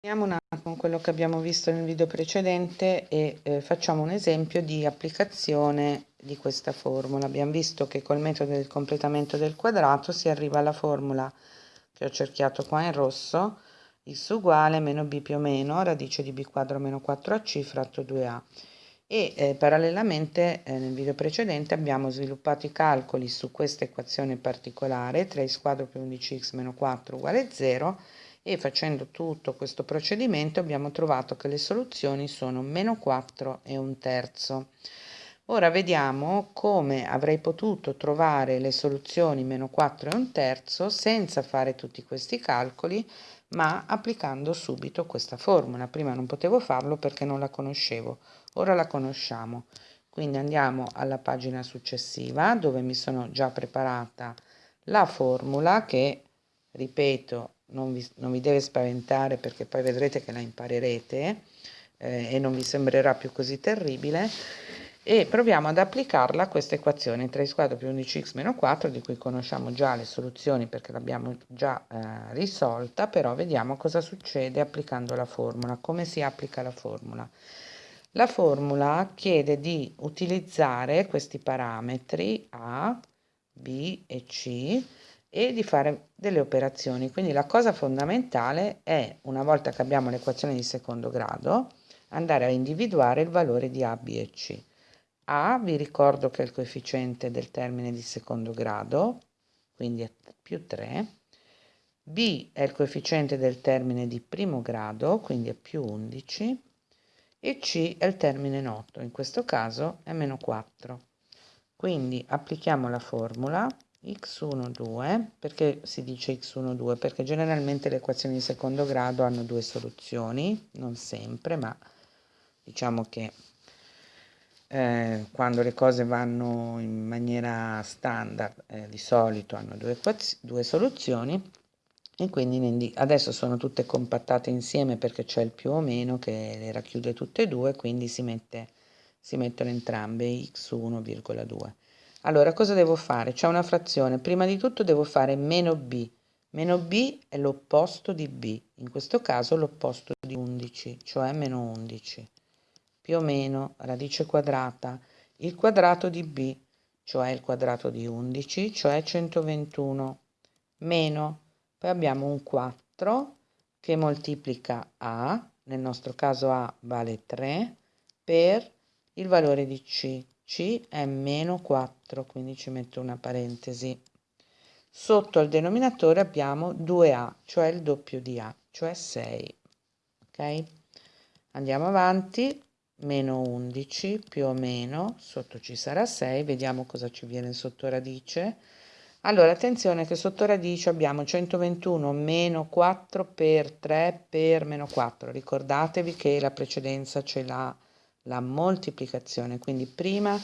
Torniamo un attimo con quello che abbiamo visto nel video precedente e eh, facciamo un esempio di applicazione di questa formula. Abbiamo visto che col metodo del completamento del quadrato si arriva alla formula che ho cerchiato qua in rosso, x uguale meno b più o meno radice di b quadro meno 4ac fratto 2a. E eh, parallelamente eh, nel video precedente abbiamo sviluppato i calcoli su questa equazione particolare 3x quadro più 11x meno 4 uguale 0 e facendo tutto questo procedimento abbiamo trovato che le soluzioni sono meno 4 e un terzo. Ora vediamo come avrei potuto trovare le soluzioni meno 4 e un terzo senza fare tutti questi calcoli ma applicando subito questa formula. Prima non potevo farlo perché non la conoscevo, ora la conosciamo. Quindi andiamo alla pagina successiva dove mi sono già preparata la formula che, ripeto, non vi, non vi deve spaventare perché poi vedrete che la imparerete eh, e non vi sembrerà più così terribile e proviamo ad applicarla a questa equazione 3 squadro più 11x meno 4 di cui conosciamo già le soluzioni perché l'abbiamo già eh, risolta però vediamo cosa succede applicando la formula come si applica la formula. La formula chiede di utilizzare questi parametri a b e c e di fare delle operazioni. Quindi la cosa fondamentale è, una volta che abbiamo l'equazione di secondo grado, andare a individuare il valore di A, B e C. A, vi ricordo che è il coefficiente del termine di secondo grado, quindi è più 3. B è il coefficiente del termine di primo grado, quindi è più 11. E C è il termine noto, in questo caso è meno 4. Quindi applichiamo la formula x1, 2, perché si dice x1, 2? Perché generalmente le equazioni di secondo grado hanno due soluzioni, non sempre, ma diciamo che eh, quando le cose vanno in maniera standard eh, di solito hanno due, due soluzioni e quindi adesso sono tutte compattate insieme perché c'è il più o meno che le racchiude tutte e due, quindi si, mette, si mettono entrambe x1,2. Allora, cosa devo fare? C'è una frazione. Prima di tutto devo fare meno b. Meno b è l'opposto di b, in questo caso l'opposto di 11, cioè meno 11. Più o meno radice quadrata, il quadrato di b, cioè il quadrato di 11, cioè 121, meno, poi abbiamo un 4 che moltiplica a, nel nostro caso a vale 3, per il valore di c, c è meno 4, quindi ci metto una parentesi. Sotto al denominatore abbiamo 2a, cioè il doppio di a, cioè 6. Ok? Andiamo avanti, meno 11 più o meno, sotto ci sarà 6, vediamo cosa ci viene sotto radice. Allora, attenzione che sotto radice abbiamo 121 meno 4 per 3 per meno 4. Ricordatevi che la precedenza ce l'ha la moltiplicazione, quindi prima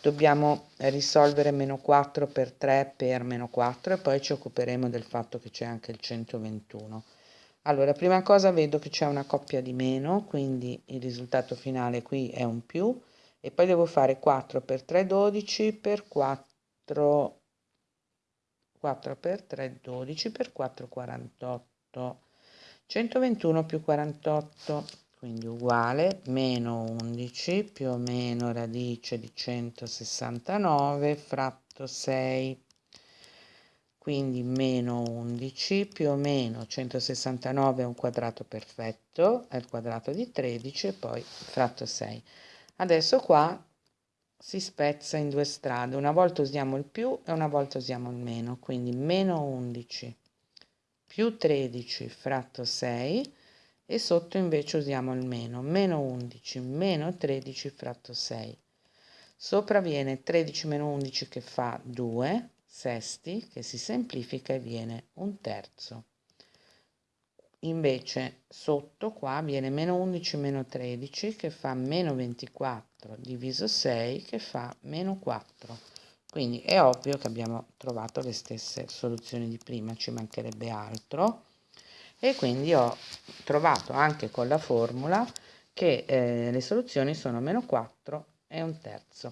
dobbiamo risolvere meno 4 per 3 per meno 4 e poi ci occuperemo del fatto che c'è anche il 121. Allora, prima cosa vedo che c'è una coppia di meno, quindi il risultato finale qui è un più, e poi devo fare 4 per 3, 12 per 4, 4 per 3, 12 per 4, 48. 121 più 48 quindi uguale meno 11 più o meno radice di 169 fratto 6 quindi meno 11 più o meno 169 è un quadrato perfetto è il quadrato di 13 e poi fratto 6 adesso qua si spezza in due strade una volta usiamo il più e una volta usiamo il meno quindi meno 11 più 13 fratto 6 e sotto invece usiamo il meno, meno 11, meno 13 fratto 6. Sopra viene 13 meno 11 che fa 2 sesti, che si semplifica e viene un terzo. Invece sotto qua viene meno 11 meno 13 che fa meno 24 diviso 6 che fa meno 4. Quindi è ovvio che abbiamo trovato le stesse soluzioni di prima, ci mancherebbe altro e quindi ho trovato anche con la formula che eh, le soluzioni sono meno 4 e un terzo.